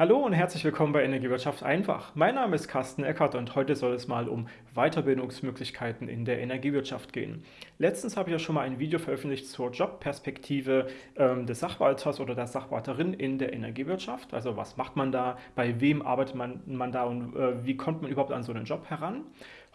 Hallo und herzlich willkommen bei Energiewirtschaft einfach. Mein Name ist Carsten Eckert und heute soll es mal um Weiterbildungsmöglichkeiten in der Energiewirtschaft gehen. Letztens habe ich ja schon mal ein Video veröffentlicht zur Jobperspektive ähm, des Sachwalters oder der Sachwalterin in der Energiewirtschaft. Also was macht man da, bei wem arbeitet man, man da und äh, wie kommt man überhaupt an so einen Job heran?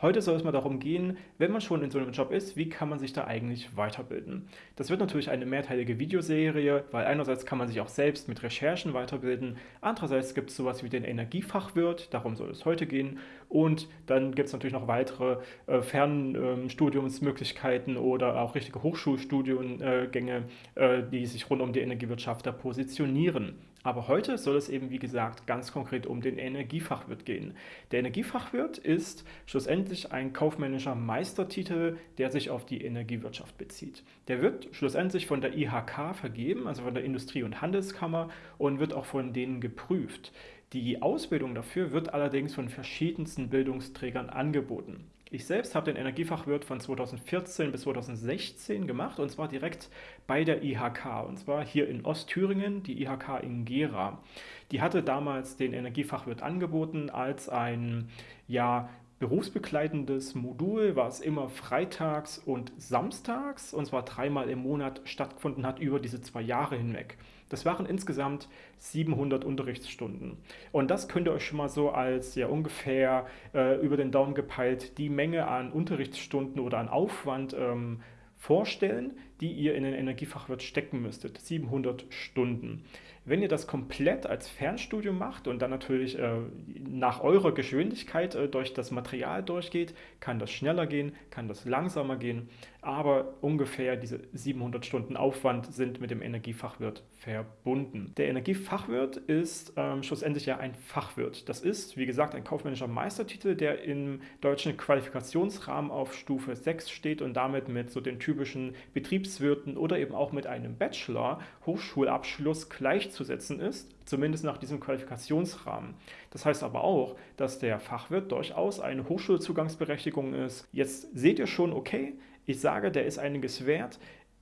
Heute soll es mal darum gehen, wenn man schon in so einem Job ist, wie kann man sich da eigentlich weiterbilden? Das wird natürlich eine mehrteilige Videoserie, weil einerseits kann man sich auch selbst mit Recherchen weiterbilden, andererseits gibt es sowas wie den Energiefachwirt, darum soll es heute gehen und dann gibt es natürlich noch weitere äh, Fernstudiumsmöglichkeiten äh, oder auch richtige Hochschulstudiengänge, äh, die sich rund um die Energiewirtschaft da positionieren. Aber heute soll es eben, wie gesagt, ganz konkret um den Energiefachwirt gehen. Der Energiefachwirt ist schlussendlich ein kaufmännischer Meistertitel, der sich auf die Energiewirtschaft bezieht. Der wird schlussendlich von der IHK vergeben, also von der Industrie- und Handelskammer und wird auch von denen geprüft. Die Ausbildung dafür wird allerdings von verschiedensten Bildungsträgern angeboten. Ich selbst habe den Energiefachwirt von 2014 bis 2016 gemacht und zwar direkt bei der IHK und zwar hier in Ostthüringen, die IHK in Gera. Die hatte damals den Energiefachwirt angeboten als ein ja, berufsbegleitendes Modul, was immer freitags und samstags und zwar dreimal im Monat stattgefunden hat über diese zwei Jahre hinweg. Das waren insgesamt 700 Unterrichtsstunden. Und das könnt ihr euch schon mal so als ja ungefähr äh, über den Daumen gepeilt die Menge an Unterrichtsstunden oder an Aufwand ähm, vorstellen, die ihr in den Energiefachwirt stecken müsstet. 700 Stunden. Wenn ihr das komplett als Fernstudium macht und dann natürlich äh, nach eurer Geschwindigkeit äh, durch das Material durchgeht, kann das schneller gehen, kann das langsamer gehen, aber ungefähr diese 700 Stunden Aufwand sind mit dem Energiefachwirt verbunden. Der Energiefachwirt ist ähm, schlussendlich ja ein Fachwirt. Das ist, wie gesagt, ein kaufmännischer Meistertitel, der im deutschen Qualifikationsrahmen auf Stufe 6 steht und damit mit so den typischen Betriebswirten oder eben auch mit einem Bachelor Hochschulabschluss gleich gleichzusetzen ist, zumindest nach diesem Qualifikationsrahmen. Das heißt aber auch, dass der Fachwirt durchaus eine Hochschulzugangsberechtigung ist. Jetzt seht ihr schon, okay, ich sage, der ist einiges wert.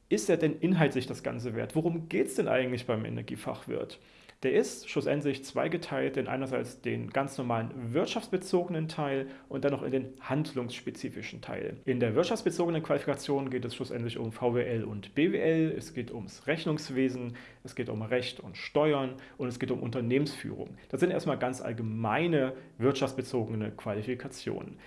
Ist er denn inhaltlich das Ganze wert? Worum geht es denn eigentlich beim Energiefachwirt? Der ist schlussendlich zweigeteilt in einerseits den ganz normalen wirtschaftsbezogenen Teil und dann noch in den handlungsspezifischen Teil. In der wirtschaftsbezogenen Qualifikation geht es schlussendlich um VWL und BWL, es geht ums Rechnungswesen, es geht um Recht und Steuern und es geht um Unternehmensführung. Das sind erstmal ganz allgemeine wirtschaftsbezogene Qualifikationen.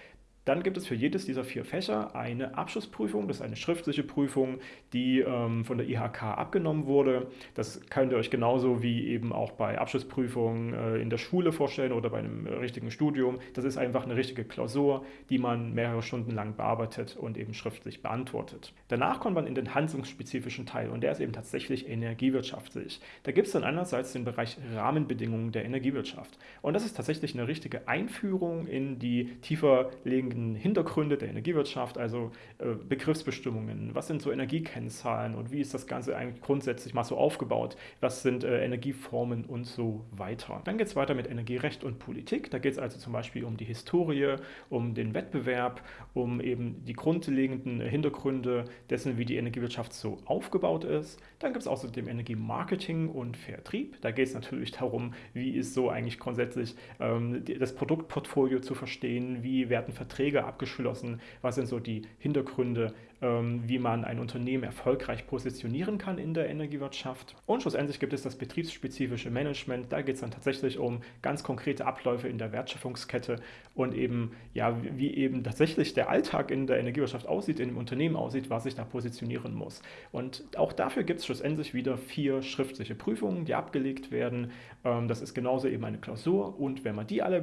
Dann gibt es für jedes dieser vier Fächer eine Abschlussprüfung, das ist eine schriftliche Prüfung, die ähm, von der IHK abgenommen wurde. Das könnt ihr euch genauso wie eben auch bei Abschlussprüfungen äh, in der Schule vorstellen oder bei einem richtigen Studium. Das ist einfach eine richtige Klausur, die man mehrere Stunden lang bearbeitet und eben schriftlich beantwortet. Danach kommt man in den handlungsspezifischen Teil und der ist eben tatsächlich energiewirtschaftlich. Da gibt es dann einerseits den Bereich Rahmenbedingungen der Energiewirtschaft. Und das ist tatsächlich eine richtige Einführung in die tiefer liegenden grundlegenden Hintergründe der Energiewirtschaft, also äh, Begriffsbestimmungen, was sind so Energiekennzahlen und wie ist das Ganze eigentlich grundsätzlich mal so aufgebaut, was sind äh, Energieformen und so weiter. Dann geht es weiter mit Energierecht und Politik, da geht es also zum Beispiel um die Historie, um den Wettbewerb, um eben die grundlegenden Hintergründe dessen, wie die Energiewirtschaft so aufgebaut ist. Dann gibt es außerdem Energiemarketing und Vertrieb, da geht es natürlich darum, wie ist so eigentlich grundsätzlich ähm, das Produktportfolio zu verstehen, wie werden Verträge Verträge abgeschlossen? Was sind so die Hintergründe, wie man ein Unternehmen erfolgreich positionieren kann in der Energiewirtschaft? Und schlussendlich gibt es das betriebsspezifische Management. Da geht es dann tatsächlich um ganz konkrete Abläufe in der Wertschöpfungskette und eben, ja, wie eben tatsächlich der Alltag in der Energiewirtschaft aussieht, in dem Unternehmen aussieht, was sich da positionieren muss. Und auch dafür gibt es schlussendlich wieder vier schriftliche Prüfungen, die abgelegt werden. Ähm, das ist genauso eben eine Klausur und wenn man die alle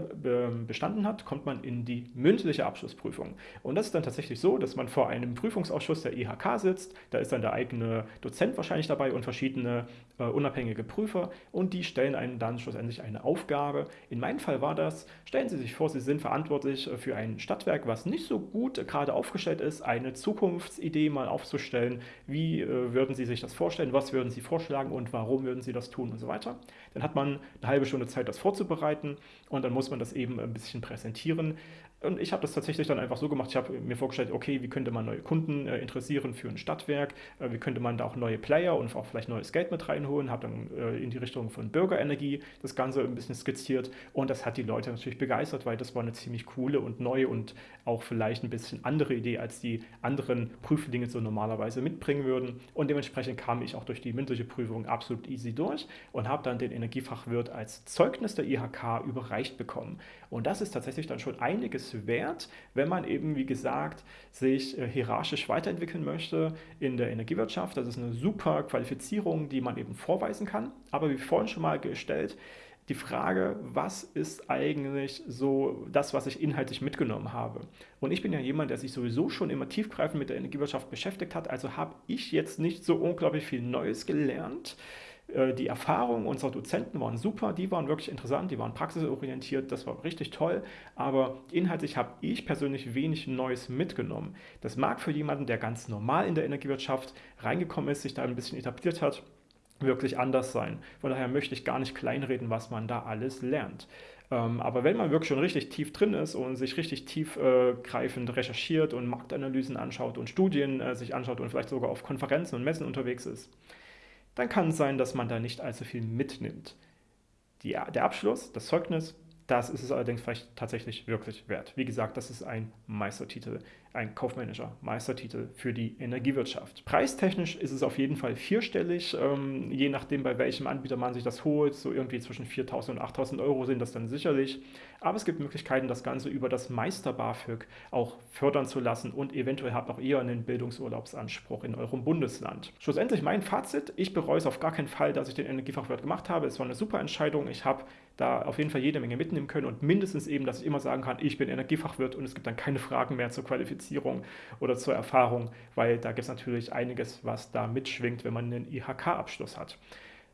bestanden hat, kommt man in die mündliche Abschlussprüfung. Und das ist dann tatsächlich so, dass man vor einem Prüfungsausschuss der IHK sitzt, da ist dann der eigene Dozent wahrscheinlich dabei und verschiedene äh, unabhängige Prüfer und die stellen einem dann schlussendlich eine Aufgabe. In meinem Fall war das, stellen Sie sich vor, Sie sind verantwortlich äh, für ein Stadtwerk, was nicht so gut gerade aufgestellt ist, eine Zukunftsidee mal aufzustellen. Wie äh, würden Sie sich das vorstellen? Was würden Sie vorschlagen und warum würden Sie das tun und so weiter? Dann hat man eine halbe Stunde Zeit, das vorzubereiten und dann muss man das eben ein bisschen präsentieren. Und ich habe das tatsächlich dann einfach so gemacht, ich habe mir vorgestellt, okay, wie könnte man neue Kunden äh, interessieren für ein Stadtwerk, äh, wie könnte man da auch neue Player und auch vielleicht neues Geld mit reinholen, habe dann äh, in die Richtung von Bürgerenergie das Ganze ein bisschen skizziert und das hat die Leute natürlich begeistert, weil das war eine ziemlich coole und neue und auch vielleicht ein bisschen andere Idee, als die anderen Prüflinge so normalerweise mitbringen würden. Und dementsprechend kam ich auch durch die mündliche Prüfung absolut easy durch und habe dann den Energiefachwirt als Zeugnis der IHK überreicht bekommen. Und das ist tatsächlich dann schon einiges wert, wenn man eben, wie gesagt, sich äh, hierarchisch weiterentwickeln möchte in der Energiewirtschaft. Das ist eine super Qualifizierung, die man eben vorweisen kann. Aber wie vorhin schon mal gestellt, die Frage, was ist eigentlich so das, was ich inhaltlich mitgenommen habe? Und ich bin ja jemand, der sich sowieso schon immer tiefgreifend mit der Energiewirtschaft beschäftigt hat, also habe ich jetzt nicht so unglaublich viel Neues gelernt. Äh, die Erfahrungen unserer Dozenten waren super, die waren wirklich interessant, die waren praxisorientiert, das war richtig toll, aber inhaltlich habe ich persönlich wenig Neues mitgenommen. Das mag für jemanden, der ganz normal in der Energiewirtschaft reingekommen ist, sich da ein bisschen etabliert hat, wirklich anders sein. Von daher möchte ich gar nicht kleinreden, was man da alles lernt. Ähm, aber wenn man wirklich schon richtig tief drin ist und sich richtig tiefgreifend äh, recherchiert und Marktanalysen anschaut und Studien äh, sich anschaut und vielleicht sogar auf Konferenzen und Messen unterwegs ist, dann kann es sein, dass man da nicht allzu viel mitnimmt. Die, der Abschluss, das Zeugnis, das ist es allerdings vielleicht tatsächlich wirklich wert. Wie gesagt, das ist ein Meistertitel ein kaufmännischer Meistertitel für die Energiewirtschaft. Preistechnisch ist es auf jeden Fall vierstellig, ähm, je nachdem bei welchem Anbieter man sich das holt, so irgendwie zwischen 4.000 und 8.000 Euro sind das dann sicherlich. Aber es gibt Möglichkeiten, das Ganze über das Meister BAföG auch fördern zu lassen und eventuell habt auch ihr einen Bildungsurlaubsanspruch in eurem Bundesland. Schlussendlich mein Fazit, ich bereue es auf gar keinen Fall, dass ich den Energiefachwirt gemacht habe. Es war eine super Entscheidung. Ich habe da auf jeden Fall jede Menge mitnehmen können und mindestens eben, dass ich immer sagen kann, ich bin Energiefachwirt und es gibt dann keine Fragen mehr zur Qualifizierung Qualifizierung oder zur Erfahrung, weil da gibt es natürlich einiges, was da mitschwingt, wenn man einen IHK-Abschluss hat.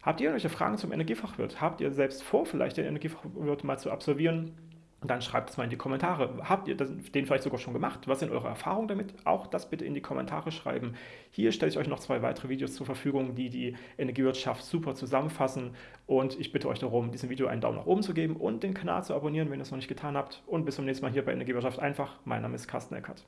Habt ihr irgendwelche Fragen zum Energiefachwirt? Habt ihr selbst vor, vielleicht den Energiefachwirt mal zu absolvieren? dann schreibt es mal in die Kommentare. Habt ihr den vielleicht sogar schon gemacht? Was sind eure Erfahrungen damit? Auch das bitte in die Kommentare schreiben. Hier stelle ich euch noch zwei weitere Videos zur Verfügung, die die Energiewirtschaft super zusammenfassen. Und ich bitte euch darum, diesem Video einen Daumen nach oben zu geben und den Kanal zu abonnieren, wenn ihr es noch nicht getan habt. Und bis zum nächsten Mal hier bei Energiewirtschaft einfach. Mein Name ist Carsten Eckert.